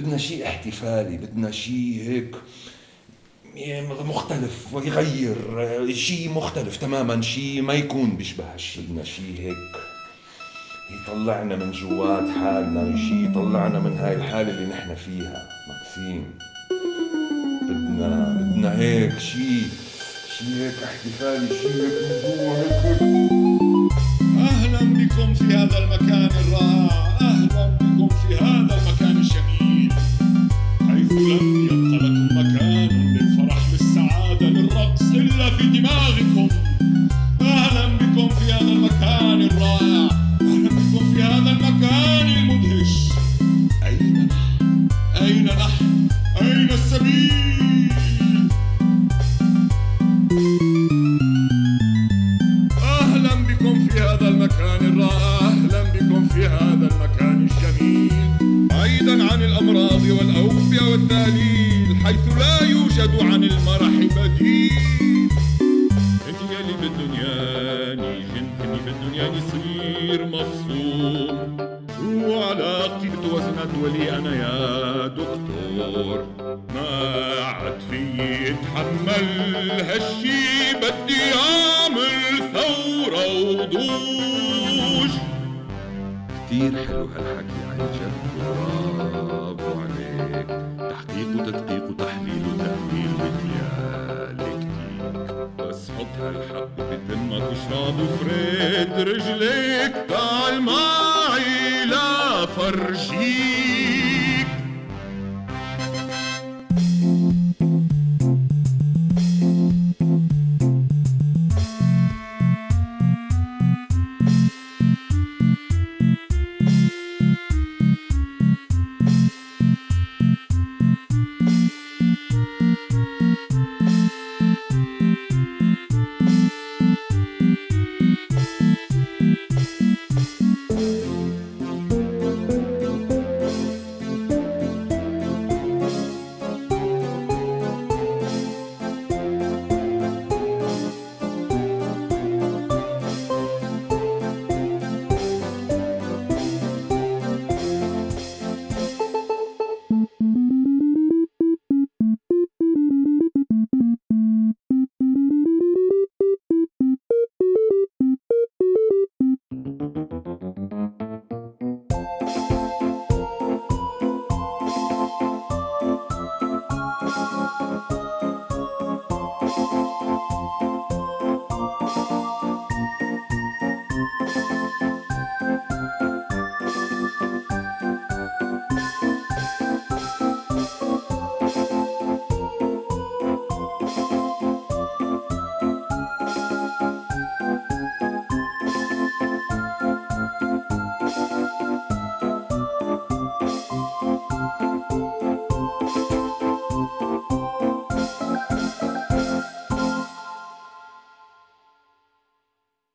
بدنا شيء احتفالي بدنا شيء هيك مختلف يغير شيء مختلف تماما شيء ما يكون بيشبه هالشيء بدنا شيء هيك يطلعنا من جوات حالنا شيء يطلعنا من هاي الحالة اللي نحن فيها. مكسيم بدنا بدنا هيك شيء شيء هيك احتفالي شيء هيك من جوا هيك أهلا حيث لم يبق لكم مكان للفرح للسعادة للرقص إلا في دماغكم أهلا بكم في هذا المكان الرائع أهلا بكم في هذا المكان المدهش أين نحن؟ أين نحن؟ أين السبيل؟ حيث لا يوجد عن المرح بديل. انت يلي بالدنيا انت اللي بالدنيا يصير مفصوم وعلاقتي بتوازنات ولي أنا يا دكتور. ما عاد في اتحمل هالشي بدي اعمل ثورة وضوج. كتير حلو هالحكي حط هالحب بتمك واشرب وفرد رجليك تعال معي لا فرجيك